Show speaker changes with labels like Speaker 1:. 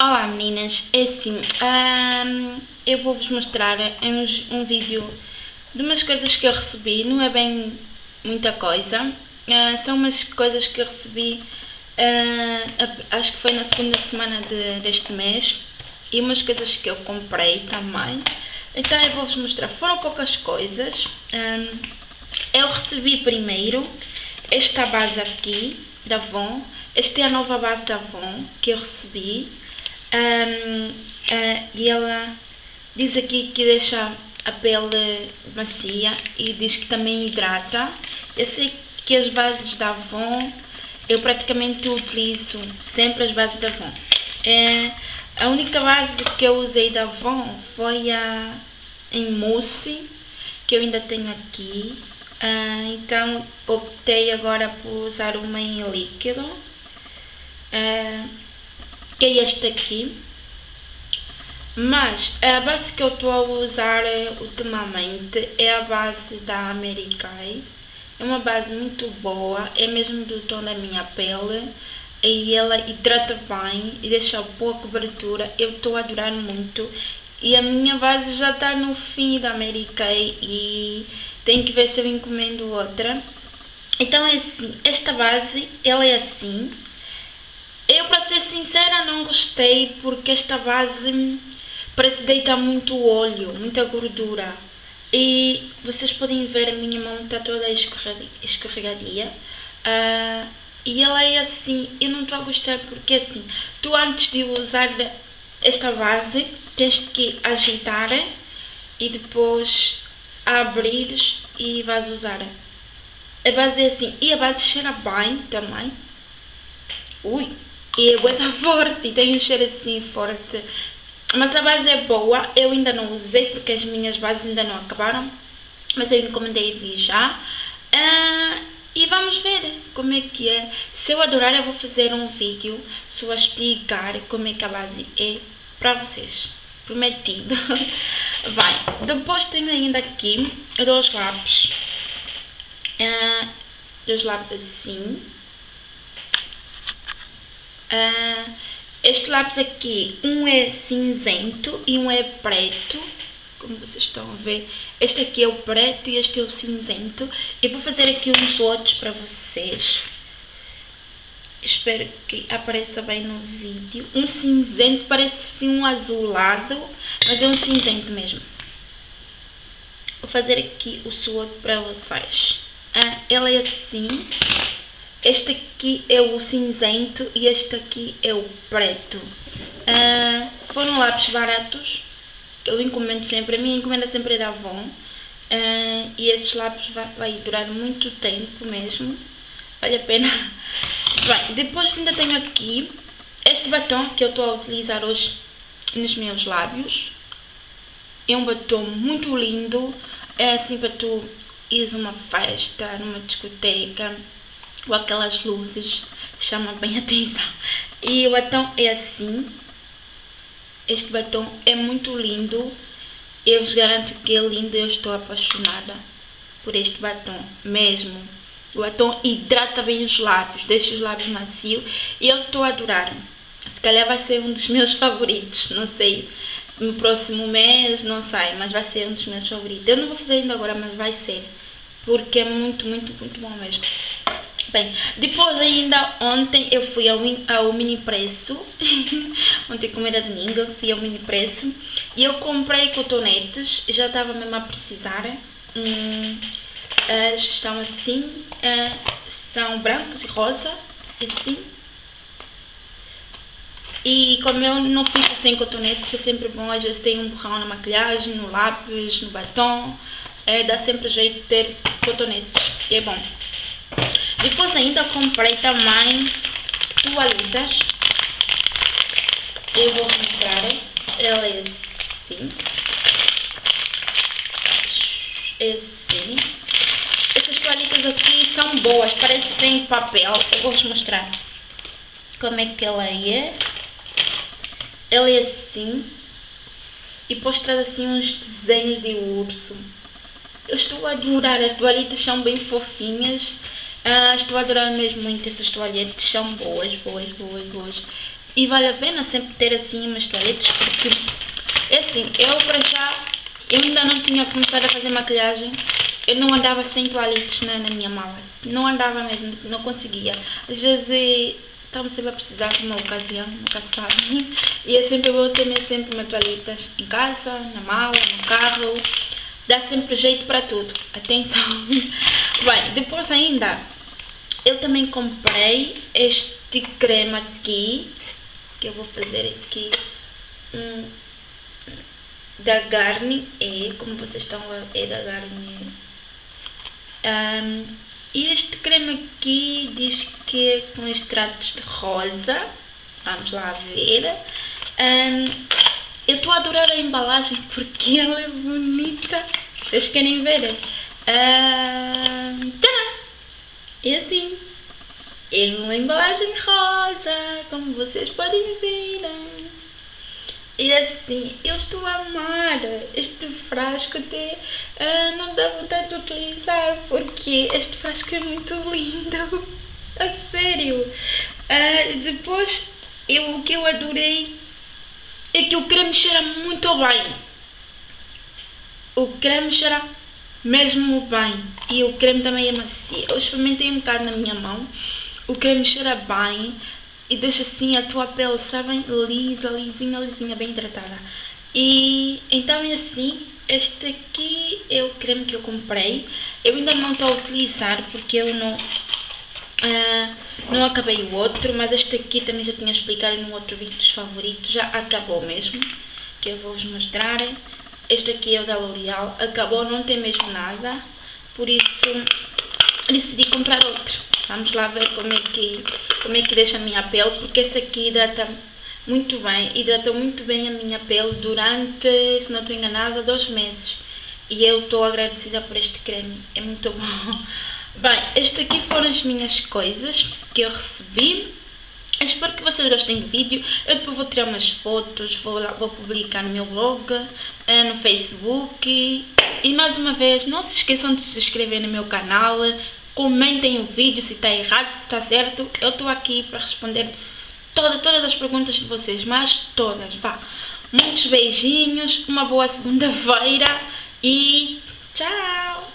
Speaker 1: Olá meninas, é assim, eu vou-vos mostrar um, um, vídeo de umas coisas que eu recebi, não é bem muita coisa, uh, são umas coisas que eu recebi, uh, acho que foi na segunda semana de, deste mês, e umas coisas que eu comprei também, então eu vou-vos mostrar, foram poucas coisas, eu recebi primeiro esta base aqui, da Avon, esta é a nova base da Avon que eu recebi, um, uh, e ela diz aqui que deixa a pele macia e diz que também hidrata. Eu sei que as bases da Avon, eu praticamente utilizo sempre as bases da Avon. É, a única base que eu usei da Avon foi a em mousse, que eu ainda tenho aqui. Uh, então optei agora por usar uma em líquido. Uh, que é este aqui. Mas a base que eu estou a usar ultimamente é a base da Americai. É uma base muito boa, é mesmo do tom da minha pele e ela hidrata bem e deixa boa cobertura. Eu estou a adorar muito e a minha base já está no fim da Americai e tenho que ver se eu encomendo outra. Então é assim, esta base ela é assim, eu, para ser sincera, não gostei porque esta base parece deitar muito óleo, muita gordura. E vocês podem ver a minha mão está toda escorregadia. Uh, e ela é assim, eu não estou a gostar porque assim, tu antes de usar esta base tens que agitar e depois abrires e vais usar. A base é assim, e a base cheira bem também. Ui! E é muito forte, e tem um cheiro assim forte. Mas a base é boa, eu ainda não usei porque as minhas bases ainda não acabaram. Mas eu encomendei de já. Uh, e vamos ver como é que é. Se eu adorar, eu vou fazer um vídeo só a explicar como é que a base é para vocês. Prometido. Vai. Depois tenho ainda aqui dois lápis. Uh, dois lápis assim. Uh, este lápis aqui, um é cinzento e um é preto, como vocês estão a ver. Este aqui é o preto e este é o cinzento. Eu vou fazer aqui uns outros para vocês. Espero que apareça bem no vídeo. Um cinzento, parece assim um azulado, mas é um cinzento mesmo. Vou fazer aqui o outro para vocês. Ah, ela é assim. Este aqui é o cinzento e este aqui é o preto. Uh, foram lápis baratos, eu encomendo sempre. A minha encomenda sempre é da Avon. Uh, e esses lápis vai, vai, durar muito tempo mesmo. Vale a pena. Bem, depois ainda tenho aqui este batom que eu estou a utilizar hoje nos meus lábios. É um batom muito lindo. É assim para tu ires uma festa, numa discoteca com aquelas luzes, chama bem atenção. E o batom é assim. Este batom é muito lindo. Eu vos garanto que é lindo. Eu estou apaixonada por este batom mesmo. O batom hidrata bem os lábios, deixa os lábios macios. E eu estou a adorar. Se calhar vai ser um dos meus favoritos. Não sei. No próximo mês, não sei, mas vai ser um dos meus favoritos. Eu não vou fazer ainda agora, mas vai ser. Porque é muito, muito, muito bom mesmo. Bem, depois ainda ontem eu fui ao, ao mini preço, ontem como era domingo, fui ao mini preço. E eu comprei cotonetes, já estava mesmo a precisar, hum, uh, estão assim, uh, são brancos e rosa, assim, e como eu não fico sem cotonetes, é sempre bom, às vezes tem um borrão na maquilhagem, no lápis, no batom, é, dá sempre jeito de ter cotonetes, e é bom. Depois ainda comprei também toalhitas. Eu vou mostrar. Ela é assim. É assim. Essas toalhitas aqui são boas, parecem papel. Eu vou vos mostrar como é que ela é. Ela é assim. E depois traz assim uns desenhos de urso. Eu estou a adorar, as toalhitas são bem fofinhas. Ah, estou a adorar mesmo muito essas toalhetes, são boas, boas, boas, boas. e vale a pena sempre ter assim umas toalhetes porque é assim, eu para já eu ainda não tinha começado a fazer maquilhagem. Eu não andava sem toalhetes na, na minha mala. Não andava mesmo, não conseguia. Às vezes estava sempre a precisar de uma ocasião, nunca sabe e é sempre bom ter sempre uma toalhetas em casa, na mala, no carro. Dá sempre jeito para tudo. Até então bem, depois ainda eu também comprei este creme aqui que eu vou fazer aqui um, da Garnier, é, como vocês estão a é da Garnier. Um, este creme aqui diz que é com extratos de rosa, vamos lá ver. Um, eu estou a adorar a embalagem porque ela é bonita, vocês querem ver? Um, é assim. É uma embalagem rosa, como vocês podem ver. E assim, eu estou a amar este frasco até uh, não dá vontade de utilizar porque este frasco é muito lindo. A sério. Uh, depois, eu, o que eu adorei é que o creme cheira muito bem. O creme cheira mesmo bem. E o creme também é macio. Eu experimentei um bocado na minha mão o creme cheira bem e deixa assim a tua pele, sabem, lisa, lisinha, lisinha, bem hidratada. E então é assim, este aqui é o creme que eu comprei. Eu ainda não estou a utilizar porque eu não, uh, não acabei o outro, mas este aqui também já tinha explicado no outro vídeo dos favoritos, já acabou mesmo, que eu vou-vos mostrar. Este aqui é o da L'Oreal, acabou, não tem mesmo nada, por isso decidi comprar outro. Vamos lá ver como é que, como é que deixa a minha pele, porque esse aqui hidrata muito bem, hidratou muito bem a minha pele durante, se não estou enganada, dois meses. E eu estou agradecida por este creme, é muito bom. Bem, este aqui foram as minhas coisas que eu recebi. Espero que vocês gostem do vídeo. Eu depois vou tirar umas fotos, vou, lá, vou publicar no meu blog, eh, no Facebook. E mais uma vez, não se esqueçam de se inscrever no meu canal, Comentem o vídeo se está errado, se está certo. Eu estou aqui para responder toda, todas as perguntas de vocês, mas todas, vá. Muitos beijinhos, uma boa segunda-feira e tchau!